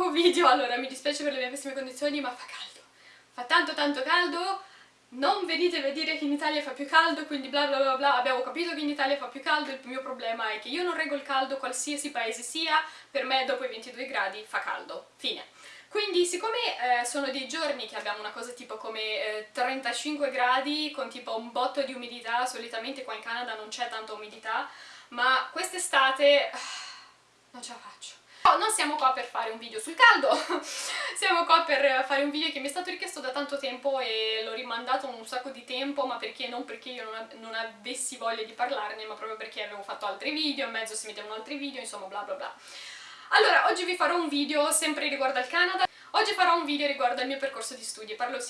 nuovo video, allora mi dispiace per le mie pessime condizioni ma fa caldo, fa tanto tanto caldo, non venite a dire che in Italia fa più caldo, quindi bla bla bla bla, abbiamo capito che in Italia fa più caldo, il mio problema è che io non reggo il caldo qualsiasi paese sia, per me dopo i 22 gradi fa caldo, fine. Quindi siccome eh, sono dei giorni che abbiamo una cosa tipo come eh, 35 gradi con tipo un botto di umidità, solitamente qua in Canada non c'è tanta umidità, ma quest'estate non ce la faccio. No, non siamo qua per fare un video sul caldo, siamo qua per fare un video che mi è stato richiesto da tanto tempo e l'ho rimandato un sacco di tempo, ma perché non perché io non, non, avessi voglia di parlarne, ma proprio perché avevo fatto altri video, in mezzo si mettevano altri video, insomma bla bla bla. Allora, oggi vi farò un video sempre riguardo al Canada, Oggi farò un video riguardo al mio percorso di studi, parlerò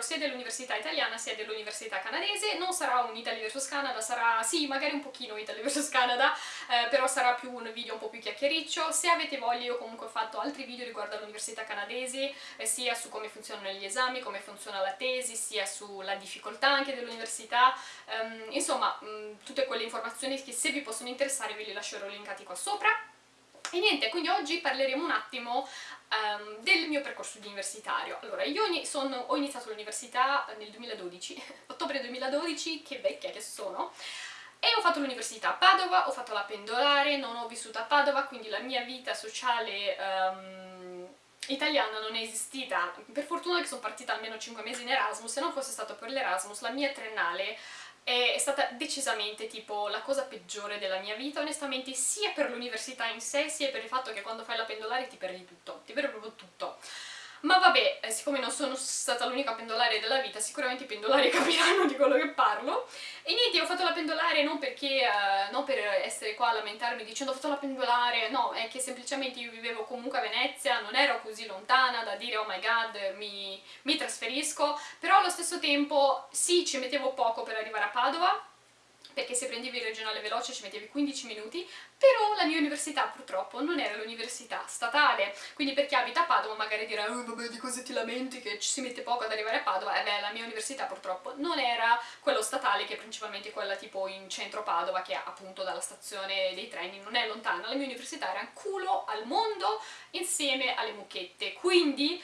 sia dell'università italiana sia dell'università canadese, non sarà un Italy vs Canada, sarà sì magari un pochino Italy vs Canada, eh, però sarà più un video un po' più chiacchiericcio, se avete voglia io comunque ho fatto altri video riguardo all'università canadese, eh, sia su come funzionano gli esami, come funziona la tesi, sia sulla difficoltà anche dell'università, um, insomma um, tutte quelle informazioni che se vi possono interessare ve li lascerò linkati qua sopra. E niente, quindi oggi parleremo un attimo um, del mio percorso universitario. Allora, io sono, ho iniziato l'università nel 2012, ottobre 2012, che vecchia che sono, e ho fatto l'università a Padova, ho fatto la pendolare, non ho vissuto a Padova, quindi la mia vita sociale um, italiana non è esistita. Per fortuna che sono partita almeno 5 mesi in Erasmus, se non fosse stato per l'Erasmus la mia triennale è stata decisamente tipo la cosa peggiore della mia vita, onestamente sia per l'università in sé, sia per il fatto che quando fai la pendolare ti perdi tutto, ti perdi proprio tutto. Ma vabbè, eh, siccome non sono stata l'unica pendolare della vita, sicuramente i pendolari capiranno di quello che parlo. E niente, ho fatto la pendolare non perché, uh, non per essere qua a lamentarmi dicendo ho fatto la pendolare, no, è che semplicemente io vivevo comunque a Venezia, non ero così lontana da dire oh my god, mi, mi trasferisco, però allo stesso tempo sì, ci mettevo poco per arrivare a Padova, perché se prendevi il regionale veloce ci mettevi 15 minuti, però la mia università purtroppo non era l'università statale, quindi per chi abita a Padova magari dirà oh, vabbè di cosa ti lamenti che ci si mette poco ad arrivare a Padova, e beh la mia università purtroppo non era quello statale che è principalmente quella tipo in centro Padova che appunto dalla stazione dei treni non è lontana, la mia università era un culo al mondo insieme alle mucchette, quindi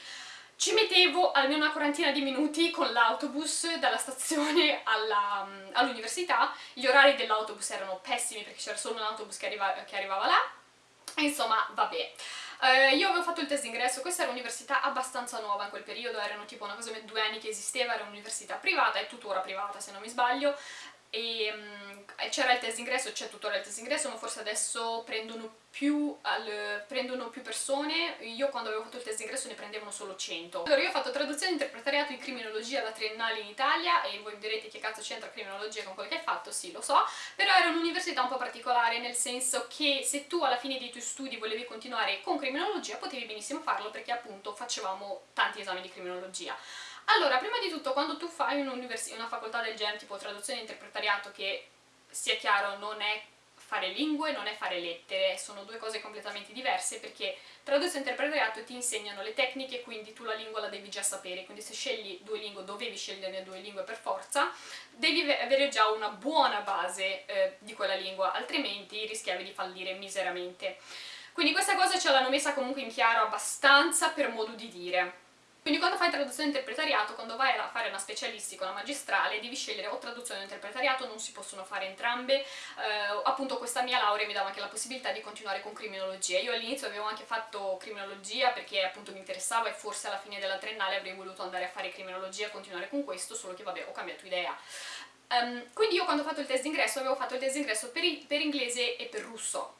ci mettevo almeno una quarantina di minuti con l'autobus dalla stazione mm, all'università, all gli orari dell'autobus erano pessimi perché c'era solo un autobus che, arriva, che arrivava là, insomma vabbè. Uh, io avevo fatto il test d'ingresso, questa era un'università abbastanza nuova in quel periodo, erano tipo una cosa due anni che esisteva, era un'università privata, è tuttora privata se non mi sbaglio, c'era il test d'ingresso, c'è tuttora il test d'ingresso, ma forse adesso prendono più, al, prendono più persone, io quando avevo fatto il test d'ingresso ne prendevano solo 100. Allora io ho fatto traduzione e interpretariato in criminologia da triennale in Italia e voi mi direte che cazzo c'entra criminologia con quello che hai fatto, sì lo so, però era un'università un po' particolare nel senso che se tu alla fine dei tuoi studi volevi continuare con criminologia potevi benissimo farlo perché appunto facevamo tanti esami di criminologia. Allora, prima di tutto, quando tu fai una facoltà del genere, tipo traduzione e interpretariato, che sia chiaro non è fare lingue, non è fare lettere, sono due cose completamente diverse perché traduzione e interpretariato ti insegnano le tecniche, quindi tu la lingua la devi già sapere, quindi se scegli due lingue, dovevi scegliere due lingue per forza, devi avere già una buona base eh, di quella lingua, altrimenti rischiavi di fallire miseramente. Quindi questa cosa ce l'hanno messa comunque in chiaro abbastanza per modo di dire. Quindi quando fai traduzione interpretariato, quando vai a fare una specialistica, una magistrale, devi scegliere o traduzione o interpretariato, non si possono fare entrambe. Eh, appunto questa mia laurea mi dava anche la possibilità di continuare con criminologia. Io all'inizio avevo anche fatto criminologia perché appunto mi interessava e forse alla fine della triennale avrei voluto andare a fare criminologia e continuare con questo, solo che vabbè ho cambiato idea. Um, quindi io quando ho fatto il test d'ingresso avevo fatto il test d'ingresso per, per inglese e per russo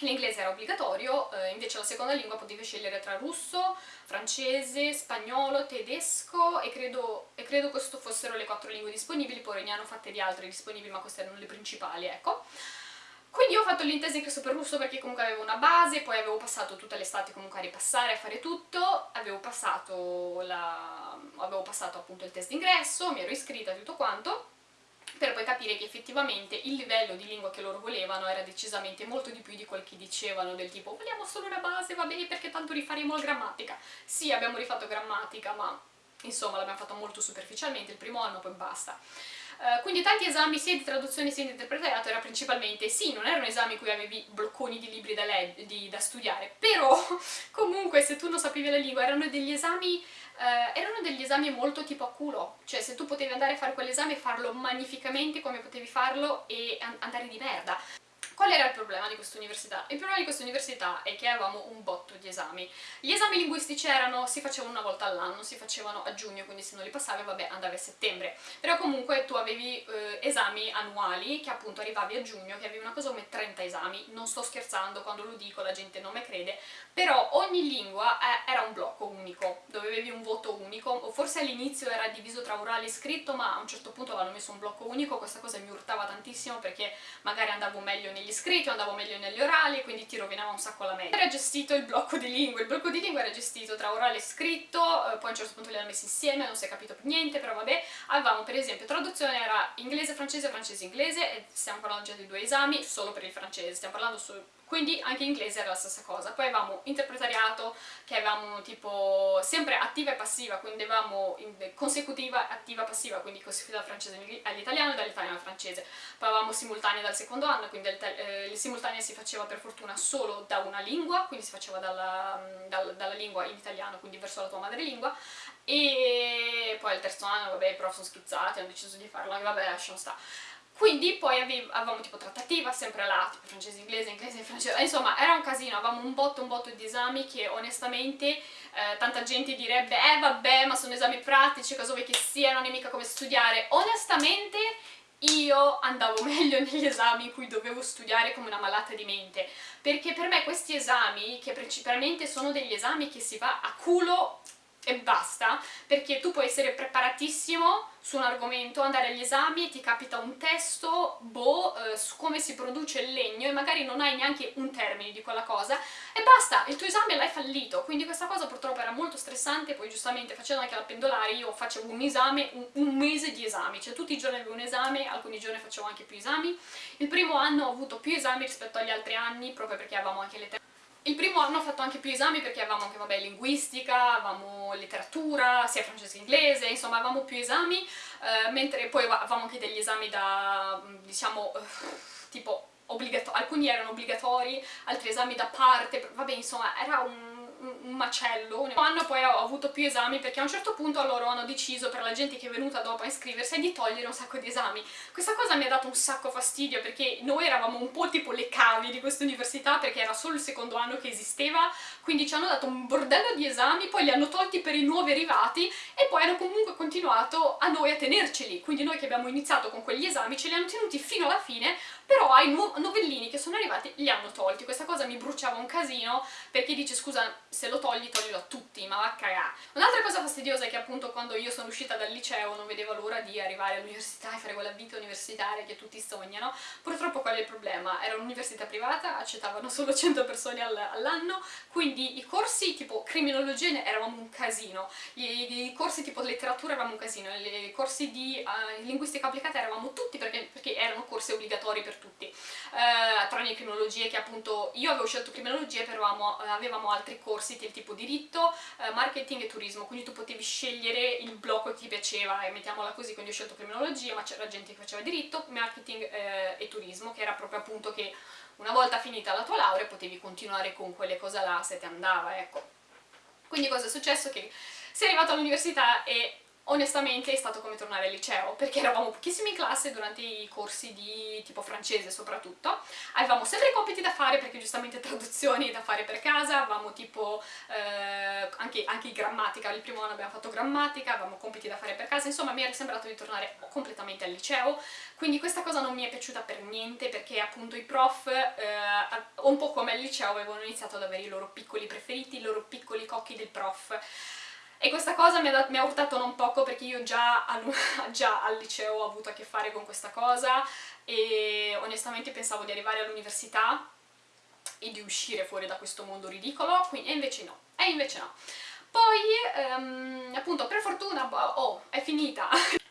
L'inglese era obbligatorio, eh, invece la seconda lingua potevi scegliere tra russo, francese, spagnolo, tedesco e credo, e credo queste fossero le quattro lingue disponibili, poi ne hanno fatte di altre disponibili ma queste erano le principali, ecco. Quindi ho fatto l'intesa ingresso per russo perché comunque avevo una base, poi avevo passato tutta l'estate comunque a ripassare, a fare tutto, avevo passato, la... avevo passato appunto il test d'ingresso, mi ero iscritta tutto quanto, per poi capire che effettivamente il livello di lingua che loro volevano era decisamente molto di più di quel che dicevano, del tipo vogliamo solo una base, va bene perché tanto rifaremo la grammatica. Sì, abbiamo rifatto grammatica, ma insomma l'abbiamo fatto molto superficialmente il primo anno, poi basta. Uh, quindi tanti esami sia di traduzione sia di interpretariato era principalmente, sì, non erano esami in cui avevi blocconi di libri da, di, da studiare, però comunque se tu non sapevi la lingua erano degli esami Uh, erano degli esami molto tipo a culo, cioè se tu potevi andare a fare quell'esame farlo magnificamente come potevi farlo e andare di merda. Qual era il problema di questa università? Il problema di questa università è che avevamo un botto di esami. Gli esami linguistici erano, si facevano una volta all'anno, si facevano a giugno, quindi se non li passavi, vabbè, andavi a settembre. Però comunque tu avevi eh, esami annuali, che appunto arrivavi a giugno, che avevi una cosa come 30 esami. Non sto scherzando, quando lo dico la gente non me crede, però ogni lingua eh, era un blocco unico, dove avevi un voto unico, forse all'inizio era diviso tra orale e scritto, ma a un certo punto avevano messo un blocco unico, questa cosa mi urtava tantissimo perché magari andavo meglio negli iscritti, andavo meglio negli orali, quindi ti rovinava un sacco la media. Era gestito il blocco di lingue, il blocco di lingue era gestito tra orale e scritto, eh, poi a un certo punto li hanno messi insieme, non si è capito più niente, però vabbè, avevamo per esempio traduzione era inglese-francese, francese-inglese, e stiamo parlando già di due esami, solo per il francese, stiamo parlando solo quindi anche in inglese era la stessa cosa. Poi avevamo interpretariato, che avevamo tipo sempre attiva e passiva, quindi avevamo consecutiva, attiva, passiva, quindi consecutiva dal francese all'italiano e dall'italiano al francese. Poi avevamo simultanea dal secondo anno, quindi eh, il simultanea si faceva per fortuna solo da una lingua, quindi si faceva dalla, dal, dalla lingua in italiano, quindi verso la tua madrelingua, e poi al terzo anno, vabbè, i prof sono schizzati, hanno deciso di farlo, vabbè, lasciamo stare. Quindi poi avevamo tipo trattativa, sempre là, tipo francese, inglese, inglese, francese, insomma era un casino, avevamo un botto, un botto di esami che onestamente eh, tanta gente direbbe eh vabbè ma sono esami pratici, cosa vuoi che siano, non è mica come studiare. Onestamente io andavo meglio negli esami in cui dovevo studiare come una malata di mente, perché per me questi esami, che principalmente sono degli esami che si va a culo e basta, perché tu puoi essere preparatissimo su un argomento, andare agli esami ti capita un testo, boh, eh, su come si produce il legno e magari non hai neanche un termine di quella cosa e basta, il tuo esame l'hai fallito, quindi questa cosa purtroppo era molto stressante, poi giustamente facendo anche la pendolare io facevo un esame, un, un mese di esami, cioè tutti i giorni avevo un esame, alcuni giorni facevo anche più esami, il primo anno ho avuto più esami rispetto agli altri anni, proprio perché avevamo anche le il primo anno ho fatto anche più esami perché avevamo anche, vabbè, linguistica, avevamo letteratura, sia francese che inglese, insomma avevamo più esami, eh, mentre poi avevamo anche degli esami da, diciamo, eh, tipo, alcuni erano obbligatori, altri esami da parte, vabbè, insomma, era un un macello. Un anno poi ho avuto più esami perché a un certo punto loro hanno deciso per la gente che è venuta dopo a iscriversi di togliere un sacco di esami. Questa cosa mi ha dato un sacco fastidio perché noi eravamo un po' tipo le cavi di questa università perché era solo il secondo anno che esisteva, quindi ci hanno dato un bordello di esami, poi li hanno tolti per i nuovi arrivati e poi hanno comunque continuato a noi a tenerceli, quindi noi che abbiamo iniziato con quegli esami ce li hanno tenuti fino alla fine, però ai novellini che sono arrivati li hanno tolti. Questa cosa mi bruciava un casino perché dice scusa se lo togli toglilo a tutti, ma va a cagare. Un'altra cosa fastidiosa è che appunto quando io sono uscita dal liceo non vedevo l'ora di arrivare all'università e fare quella vita universitaria che tutti sognano. Purtroppo qual è il problema? Era un'università privata, accettavano solo 100 persone all'anno, quindi i corsi tipo criminologia eravamo un casino, i, i, corsi tipo letteratura eravamo un casino, i corsi di uh, linguistica applicata eravamo tutti perché, perché, erano corsi obbligatori per tutti, uh, tranne criminologie che appunto io avevo scelto criminologie però avevamo, avevamo altri corsi del tipo diritto, uh, marketing e turismo, quindi tu potevi scegliere il blocco che ti piaceva e mettiamola così, quindi ho scelto criminologia ma c'era gente che faceva diritto, marketing eh, e turismo che era proprio appunto che una volta finita la tua laurea potevi continuare con quelle cose là se ti andava, ecco. Quindi cosa è successo? Che sei arrivato all'università e onestamente è stato come tornare al liceo, perché eravamo pochissimi in classe durante i corsi di tipo francese soprattutto, avevamo sempre i compiti da fare perché giustamente traduzioni da fare per casa, avevamo tipo eh, anche, anche grammatica, il primo anno abbiamo fatto grammatica, avevamo compiti da fare per casa, insomma mi era sembrato di tornare completamente al liceo, quindi questa cosa non mi è piaciuta per niente perché appunto i prof, eh, un po' come al liceo, avevano iniziato ad avere i loro piccoli preferiti, i loro piccoli cocchi del prof, e questa cosa mi ha, mi ha urtato non poco perché io già al, già al liceo ho avuto a che fare con questa cosa e onestamente pensavo di arrivare all'università e di uscire fuori da questo mondo ridicolo, quindi, e invece no, e invece no. Poi, um, appunto, per fortuna, oh, è finita!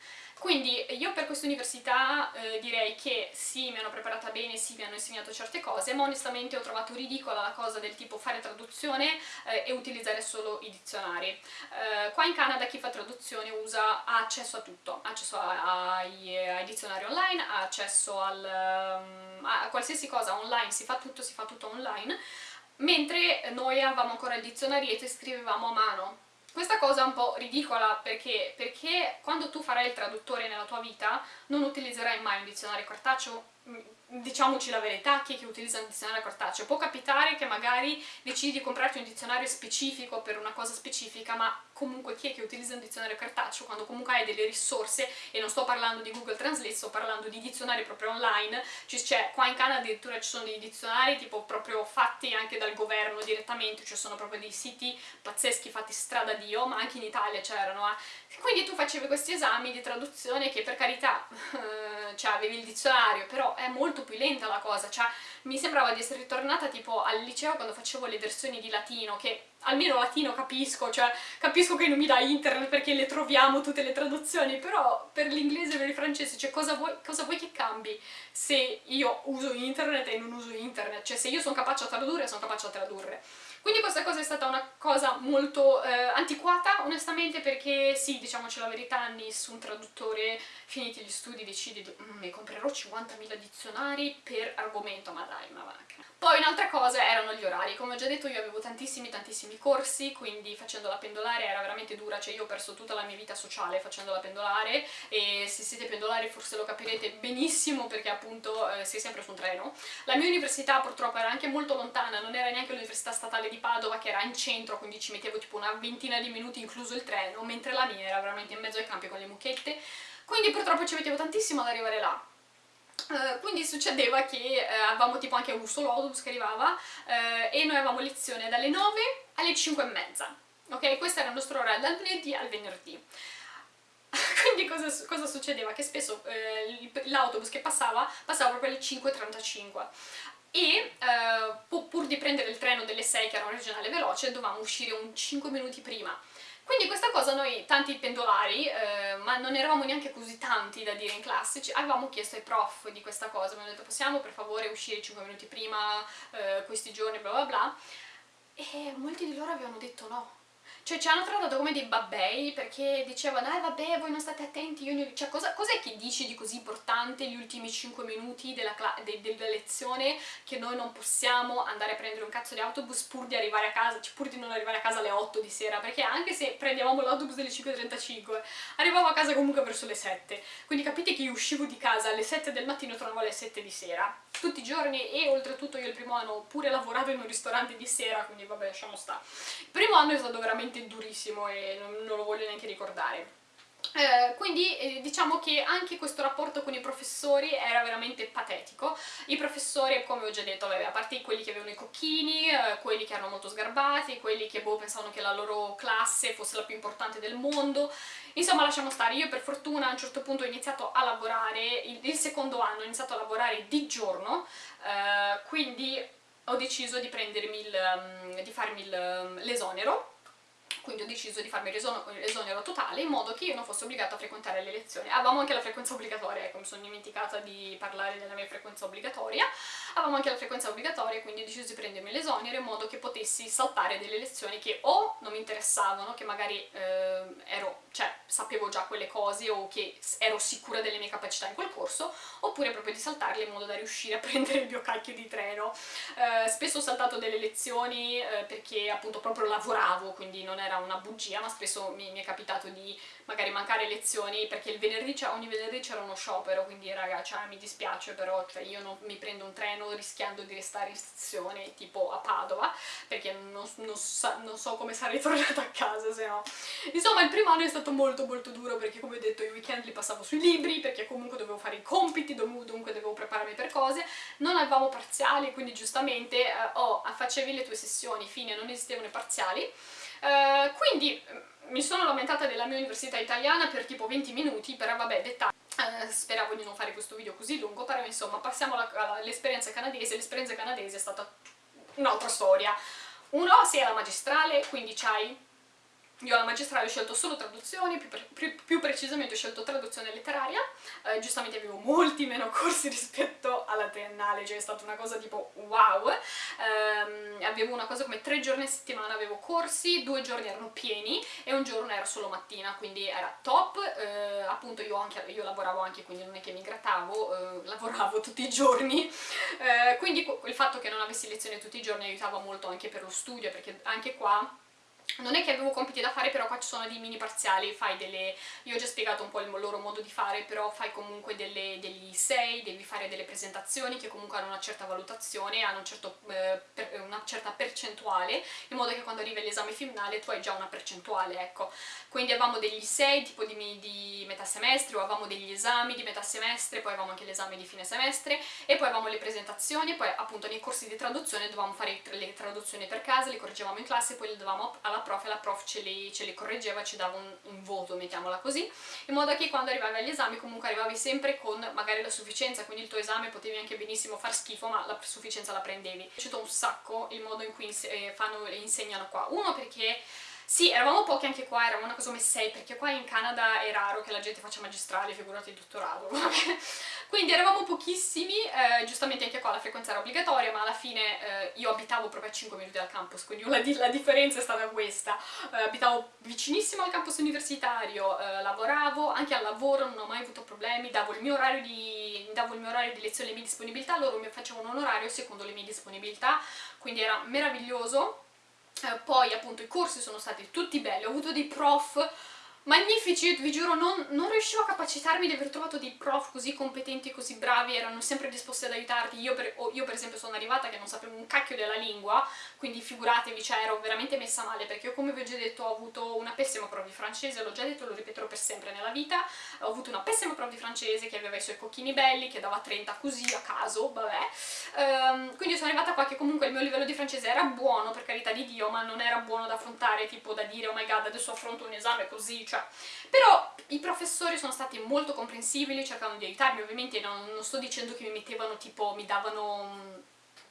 Quindi io per questa università eh, direi che sì, mi hanno preparata bene, sì, mi hanno insegnato certe cose, ma onestamente ho trovato ridicola la cosa del tipo fare traduzione eh, e utilizzare solo i dizionari. Eh, qua in Canada chi fa traduzione usa, ha accesso a tutto, ha accesso ai, ai, dizionari online, ha accesso al, um, a qualsiasi cosa online, si fa tutto, si fa tutto online, mentre noi avevamo ancora il dizionarietto e scrivevamo a mano questa cosa è un po' ridicola perché, perché quando tu farai il traduttore nella tua vita non utilizzerai mai un dizionario cartaceo mm, diciamoci la verità, chi è che utilizza un dizionario cartaceo. Può capitare che magari decidi di comprarti un dizionario specifico per una cosa specifica, ma comunque chi è che utilizza un dizionario cartaceo quando comunque hai delle risorse, e non sto parlando di Google Translate, sto parlando di dizionari proprio online, cioè qua in Canada addirittura ci sono dei dizionari tipo proprio fatti anche dal governo direttamente, ci sono proprio dei siti pazzeschi fatti strada Dio, ma anche in Italia c'erano, eh. quindi tu facevi questi esami di traduzione che per carità, cioè avevi il dizionario, però è molto più lenta la cosa, cioè mi sembrava di essere ritornata tipo al liceo quando facevo le versioni di latino, che almeno latino capisco, cioè capisco che non mi dà internet perché le troviamo tutte le traduzioni, però per l'inglese e per il francese, cioè cosa vuoi, cosa vuoi, che cambi se io uso internet e non uso internet? Cioè se io sono capace a tradurre, sono capace a tradurre. Quindi questa cosa è stata una cosa molto eh, antiquata, onestamente, perché sì, diciamoci la verità, nessun traduttore, finiti gli studi, decide di mm, mi comprerò 50.000 dizionari per argomento, ma dai, ma va. Poi un'altra cosa erano gli orari, come ho già detto io avevo tantissimi tantissimi corsi, quindi facendo la pendolare era veramente dura, cioè io ho perso tutta la mia vita sociale facendo la pendolare e se siete pendolari forse lo capirete benissimo perché appunto eh, sei sempre su un treno. La mia università purtroppo era anche molto lontana, non era neanche l'università statale di Padova che era in centro, quindi ci mettevo tipo una ventina di minuti incluso il treno, mentre la mia era veramente in mezzo ai campi con le mucchette, quindi purtroppo ci mettevo tantissimo ad arrivare là. Uh, quindi succedeva che uh, avevamo tipo anche un solo autobus che arrivava uh, e noi avevamo lezione dalle 9 alle 5 e mezza ok? questo era il nostro orario dal lunedì al venerdì quindi cosa, cosa, succedeva? che spesso l'autobus che passava passava proprio alle 5.35 e pur di prendere il treno delle 6 che era un regionale veloce dovevamo uscire un 5 minuti prima quindi questa cosa noi, tanti pendolari, eh, ma non eravamo neanche così tanti da dire in classe, avevamo chiesto ai prof di questa cosa, abbiamo detto possiamo per favore uscire 5 minuti prima eh, questi giorni, bla bla bla, e molti di loro avevano detto no, cioè ci hanno trattato come dei babbei perché dicevano eh vabbè voi non state attenti, io ne... cioè cos'è cos che dici di così importante gli ultimi 5 minuti della, de della, lezione che noi non possiamo andare a prendere un cazzo di autobus pur di arrivare a casa, cioè pur di non arrivare a casa alle 8 di sera? Perché anche se prendevamo l'autobus delle 5.35 arrivavo a casa comunque verso le 7 quindi capite che io uscivo di casa alle 7 del mattino e tornavo alle 7 di sera. Tutti i giorni e oltretutto io il primo anno ho pure lavorato in un ristorante di sera quindi vabbè lasciamo sta. Il primo anno è stato veramente veramente durissimo e non, non lo voglio neanche ricordare. Eh, quindi eh, diciamo che anche questo rapporto con i professori era veramente patetico. I professori come ho già detto vabbè, a parte quelli che avevano i cocchini eh, quelli che erano molto sgarbati quelli che boh, pensavano che la loro classe fosse la più importante del mondo. Insomma lasciamo stare. Io per fortuna a un certo punto ho iniziato a lavorare il, il secondo anno ho iniziato a lavorare di giorno eh, quindi ho deciso di prendermi il, um, di farmi um, l'esonero quindi ho deciso di farmi l'esonero totale in modo che io non fossi obbligata a frequentare le lezioni. Avevamo anche la frequenza obbligatoria, ecco mi sono dimenticata di parlare della mia frequenza obbligatoria, avevamo anche la frequenza obbligatoria quindi ho deciso di prendermi l'esonero in modo che potessi saltare delle lezioni che o non mi interessavano, che magari eh, ero, cioè, sapevo già quelle cose o che ero sicura delle mie capacità in quel corso, oppure proprio di saltarle in modo da riuscire a prendere il mio cacchio di treno. Eh, spesso ho saltato delle lezioni eh, perché appunto proprio lavoravo, quindi non era era una bugia, ma spesso mi, mi, è capitato di magari mancare lezioni perché il venerdì, ogni venerdì c'era uno sciopero, quindi raga, cioè, mi dispiace però, cioè, io non mi prendo un treno rischiando di restare in stazione tipo a Padova, perché non, non, so, non so come sarei tornata a casa se no. Insomma, il primo anno è stato molto molto duro perché come ho detto i weekend li passavo sui libri, perché comunque dovevo fare i compiti, dunque dovevo prepararmi per cose, non avevamo parziali, quindi giustamente eh, oh, facevi le tue sessioni, fine, non esistevano i parziali, Uh, quindi mi sono lamentata della mia università italiana per tipo 20 minuti, però vabbè, dettagli. Uh, speravo di non fare questo video così lungo, però insomma passiamo all'esperienza canadese, l'esperienza canadese è stata un'altra storia. Uno, sei alla magistrale, quindi c'hai io alla magistrale ho scelto solo traduzioni, più, pre più precisamente ho scelto traduzione letteraria, eh, giustamente avevo molti meno corsi rispetto alla triennale, cioè è stata una cosa tipo wow, eh, avevo una cosa come tre giorni a settimana avevo corsi, due giorni erano pieni e un giorno era solo mattina, quindi era top, eh, appunto io, anche, io, lavoravo anche, quindi non è che mi grattavo, eh, lavoravo tutti i giorni, eh, quindi il fatto che non avessi lezione tutti i giorni aiutava molto anche per lo studio, perché anche qua non è che avevo compiti da fare, però qua ci sono dei mini parziali, fai delle... io ho già spiegato un po' il loro modo di fare, però fai comunque delle, degli sei, devi fare delle presentazioni che comunque hanno una certa valutazione, hanno un certo, eh, per, una certa percentuale, in modo che quando arriva l'esame finale tu hai già una percentuale, ecco. Quindi avevamo degli sei, tipo di, di metà semestre, o avevamo degli esami di metà semestre, poi avevamo anche l'esame di fine semestre, e poi avevamo le presentazioni, poi appunto nei corsi di traduzione dovevamo fare le traduzioni per casa, le correggevamo in classe, poi le dovevamo alla prof e la prof ce li, ce li correggeva, ci dava un, un, voto, mettiamola così, in modo che quando arrivavi agli esami comunque arrivavi sempre con magari la sufficienza, quindi il tuo esame potevi anche benissimo far schifo, ma la sufficienza la prendevi. Mi è piaciuto un sacco il modo in cui eh, fanno, insegnano qua. Uno perché sì, eravamo pochi anche qua, eravamo una cosa come 6, perché qua in Canada è raro che la gente faccia magistrale, figurati il dottorato, Quindi eravamo pochissimi, eh, giustamente anche qua la frequenza era obbligatoria, ma alla fine eh, io abitavo proprio a 5 minuti dal campus, quindi la, la differenza è stata questa. Eh, abitavo vicinissimo al campus universitario, eh, lavoravo, anche al lavoro non ho mai avuto problemi, davo il mio orario di, davo il mio orario di lezione e le mie disponibilità, loro mi facevano un orario secondo le mie disponibilità, quindi era meraviglioso eh, poi appunto i corsi sono stati tutti belli, ho avuto dei prof magnifici, vi giuro non, non, riuscivo a capacitarmi di aver trovato dei prof così competenti e così bravi, erano sempre disposti ad aiutarti, io per, io per, esempio sono arrivata che non sapevo un cacchio della lingua, quindi figuratevi, cioè ero veramente messa male, perché io come vi ho già detto ho avuto una pessima prova di francese, l'ho già detto, lo ripeterò per sempre nella vita, ho avuto una pessima prova di francese che aveva i suoi cocchini belli, che dava 30 così a caso, vabbè, um, quindi sono arrivata qua che comunque il mio livello di francese era buono, per carità di Dio, ma non era buono da affrontare, tipo da dire oh my god adesso affronto un esame così, cioè però i professori sono stati molto comprensibili, cercavano di aiutarmi, ovviamente non, non sto dicendo che mi mettevano tipo, mi davano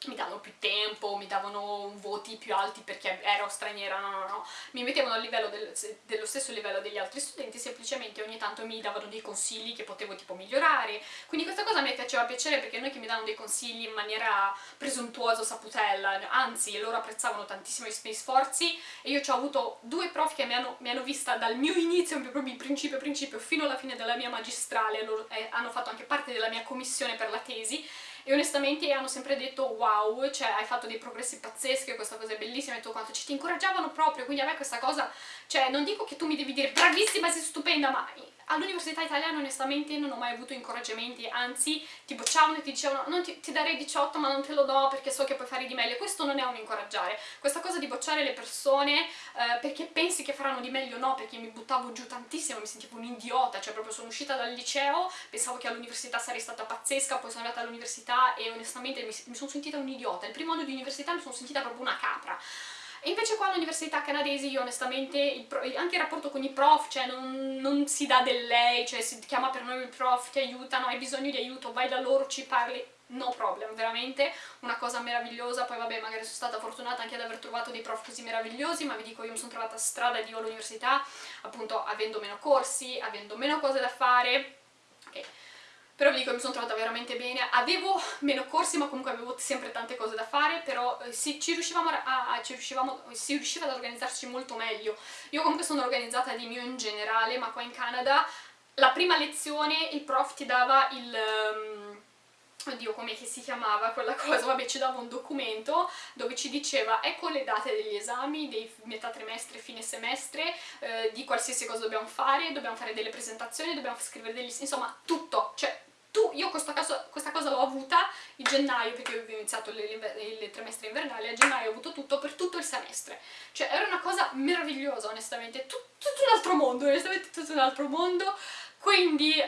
mi davano più tempo, mi davano voti più alti perché ero straniera, no, no, no, mi mettevano a livello del, dello stesso livello degli altri studenti, semplicemente ogni tanto mi davano dei consigli che potevo tipo migliorare, quindi questa cosa mi faceva piacere perché noi che mi davano dei consigli in maniera presuntuosa, saputella, anzi loro apprezzavano tantissimo i miei sforzi e io ci ho avuto due prof che mi hanno, mi hanno vista dal mio inizio, proprio principio principio, fino alla fine della mia magistrale, loro eh, hanno fatto anche parte della mia commissione per la tesi e onestamente hanno sempre detto wow, cioè hai fatto dei progressi pazzeschi, questa cosa è bellissima e tutto quanto, ci ti incoraggiavano proprio, quindi a me questa cosa, cioè non dico che tu mi devi dire bravissima, sei stupenda, ma all'università italiana onestamente non ho mai avuto incoraggiamenti, anzi ti bocciavano e ti dicevano non ti, ti, darei 18 ma non te lo do perché so che puoi fare di meglio, questo non è un incoraggiare, questa cosa di bocciare le persone eh, perché pensi che faranno di meglio no, perché mi buttavo giù tantissimo, mi sentivo un idiota, cioè proprio sono uscita dal liceo, pensavo che all'università sarei stata pazzesca, poi sono andata all'università e onestamente mi, mi sono sentita un idiota, il primo anno di università mi sono sentita proprio una capra, e invece qua all'università canadese io onestamente, il anche il rapporto con i prof, cioè non, non, si dà del lei, cioè si chiama per noi il prof, ti aiutano, hai bisogno di aiuto, vai da loro, ci parli, no problem, veramente. Una cosa meravigliosa, poi vabbè magari sono stata fortunata anche ad aver trovato dei prof così meravigliosi, ma vi dico io mi sono trovata strada di all'università, appunto avendo meno corsi, avendo meno cose da fare, okay però vi dico mi sono trovata veramente bene, avevo meno corsi ma comunque avevo sempre tante cose da fare, però eh, si, ci riuscivamo a, a, ci riuscivamo, si riusciva ad organizzarci molto meglio. Io comunque sono organizzata di mio in generale, ma qua in Canada la prima lezione il prof ti dava il... Um, oddio come si chiamava quella cosa, vabbè ci dava un documento dove ci diceva ecco le date degli esami, dei metà trimestre, fine semestre, eh, di qualsiasi cosa dobbiamo fare, dobbiamo fare delle presentazioni, dobbiamo scrivere degli... insomma tutto, cioè tu, io questa cosa, questa cosa l'ho avuta in gennaio, perché ho iniziato il trimestre invernale, a gennaio ho avuto tutto per tutto il semestre. Cioè era una cosa meravigliosa, onestamente, Tut, tutto un altro mondo, onestamente tutto un altro mondo. Quindi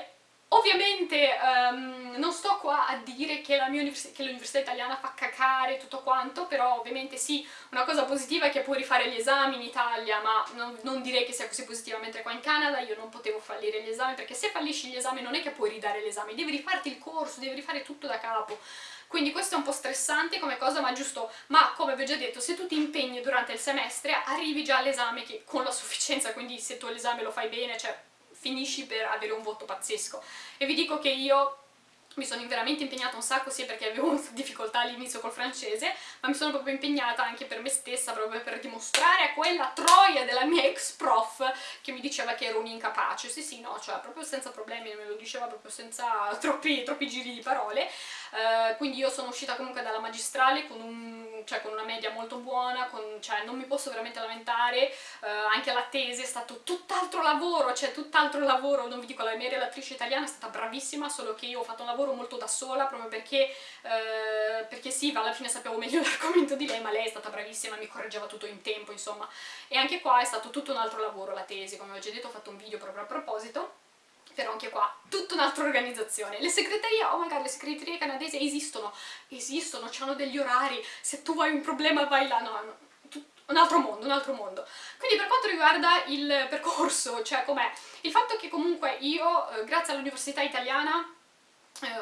Ovviamente um, non sto qua a dire che l'università italiana fa cacare tutto quanto, però ovviamente sì, una cosa positiva è che puoi rifare gli esami in Italia, ma non, non direi che sia così positiva, mentre qua in Canada io non potevo fallire gli esami, perché se fallisci gli esami non è che puoi ridare l'esame, devi rifarti il corso, devi rifare tutto da capo. Quindi questo è un po' stressante come cosa, ma giusto, ma come vi ho già detto, se tu ti impegni durante il semestre, arrivi già all'esame con la sufficienza, quindi se tu l'esame lo fai bene, cioè finisci per avere un voto pazzesco. E vi dico che io mi sono veramente impegnata un sacco sia perché avevo difficoltà all'inizio col francese ma mi sono proprio impegnata anche per me stessa proprio per dimostrare a quella troia della mia ex prof che mi diceva che ero un'incapace sì sì no, cioè proprio senza problemi me lo diceva proprio senza troppi, troppi giri di parole uh, quindi io sono uscita comunque dalla magistrale con, un, cioè, con una media molto buona con, cioè non mi posso veramente lamentare uh, anche la tesi è stato tutt'altro lavoro cioè tutt'altro lavoro non vi dico la mia relatrice italiana è stata bravissima solo che io ho fatto un lavoro molto da sola proprio perché, eh, perché sì, alla fine sapevo meglio l'argomento di lei, ma lei è stata bravissima, mi correggeva tutto in tempo, insomma. E anche qua è stato tutto un altro lavoro la tesi, come ho già detto ho fatto un video proprio a proposito, però anche qua tutta un'altra organizzazione. Le segreterie, oh my god, le segreterie canadesi esistono, esistono, hanno degli orari, se tu hai un problema vai là, no, no un altro mondo, un altro mondo. Quindi per quanto riguarda il percorso, cioè com'è, il fatto che comunque io, eh, grazie all'università italiana,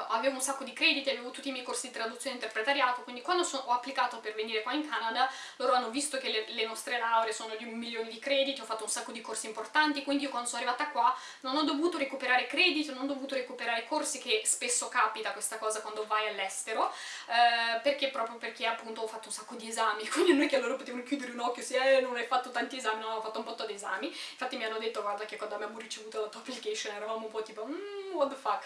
avevo un sacco di crediti, avevo tutti i miei corsi di traduzione e interpretariato, quindi quando so, ho applicato per venire qua in Canada, loro hanno visto che le, le, nostre lauree sono di un milione di crediti, ho fatto un sacco di corsi importanti, quindi io quando sono arrivata qua non ho dovuto recuperare crediti, non ho dovuto recuperare corsi, che spesso capita questa cosa quando vai all'estero, eh, perché proprio perché appunto ho fatto un sacco di esami, quindi non è che loro potevano chiudere un occhio se eh, non hai fatto tanti esami, no, ho fatto un po' di esami, infatti mi hanno detto guarda che quando abbiamo ricevuto la tua application eravamo un po' tipo mm, what the fuck,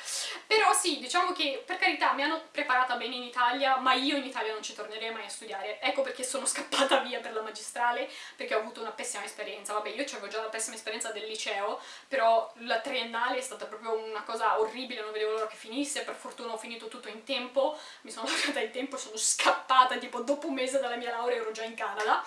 però sì, diciamo che per carità mi hanno preparata bene in Italia, ma io in Italia non ci tornerei mai a studiare. Ecco perché sono scappata via per la magistrale, perché ho avuto una pessima esperienza. Vabbè, io avevo già la pessima esperienza del liceo, però la triennale è stata proprio una cosa orribile, non vedevo l'ora che finisse, per fortuna ho finito tutto in tempo, mi sono laureata in tempo, sono scappata, tipo dopo un mese dalla mia laurea ero già in Canada.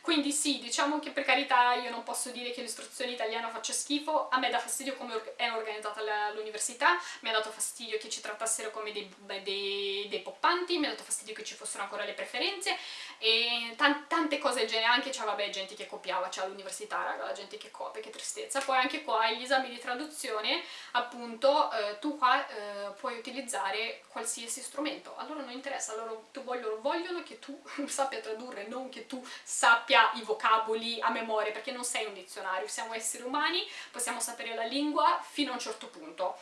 Quindi sì, diciamo che per carità io non posso dire che l'istruzione italiana faccia schifo, a me dà fastidio come è organizzata l'università, mi ha dato fastidio che ci trattassero come dei, dei, dei poppanti, mi ha dato fastidio che ci fossero ancora le preferenze e tan tante cose del genere, anche c'è vabbè gente che copiava, c'è all'università raga, la gente che copia, che tristezza, poi anche qua gli esami di traduzione appunto eh, tu qua eh, puoi utilizzare qualsiasi strumento, a loro non interessa, loro vogliono, vogliono che tu sappia tradurre, non che tu sappia sappia i vocaboli a memoria, perché non sei un dizionario, siamo esseri umani, possiamo sapere la lingua fino a un certo punto.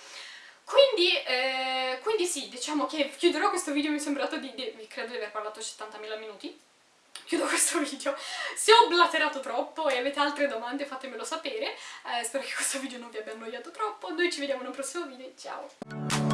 Quindi, eh, quindi sì, diciamo che chiuderò questo video, mi è sembrato di, di credo di aver parlato 70.000 minuti, chiudo questo video. Se ho blaterato troppo e avete altre domande fatemelo sapere, eh, spero che questo video non vi abbia annoiato troppo, noi ci vediamo in un prossimo video, ciao!